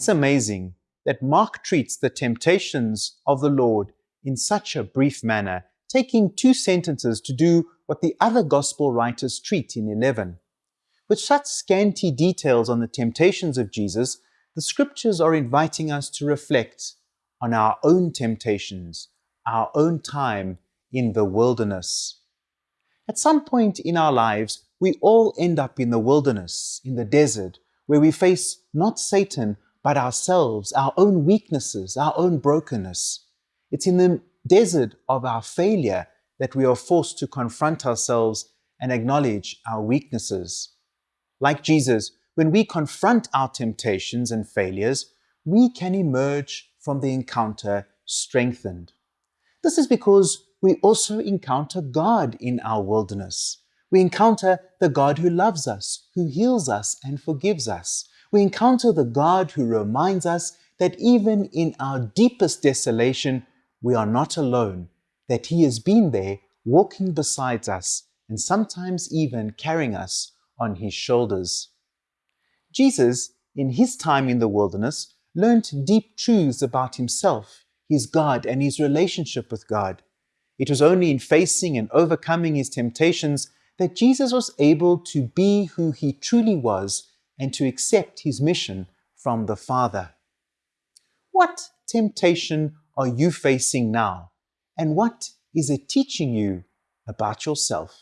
It's amazing that Mark treats the temptations of the Lord in such a brief manner, taking two sentences to do what the other gospel writers treat in 11. With such scanty details on the temptations of Jesus, the scriptures are inviting us to reflect on our own temptations, our own time in the wilderness. At some point in our lives, we all end up in the wilderness, in the desert, where we face not Satan, but ourselves, our own weaknesses, our own brokenness. It's in the desert of our failure that we are forced to confront ourselves and acknowledge our weaknesses. Like Jesus, when we confront our temptations and failures, we can emerge from the encounter strengthened. This is because we also encounter God in our wilderness. We encounter the God who loves us, who heals us and forgives us we encounter the God who reminds us that even in our deepest desolation, we are not alone, that He has been there walking beside us and sometimes even carrying us on His shoulders. Jesus, in His time in the wilderness, learnt deep truths about Himself, His God, and His relationship with God. It was only in facing and overcoming His temptations that Jesus was able to be who He truly was and to accept his mission from the Father. What temptation are you facing now? And what is it teaching you about yourself?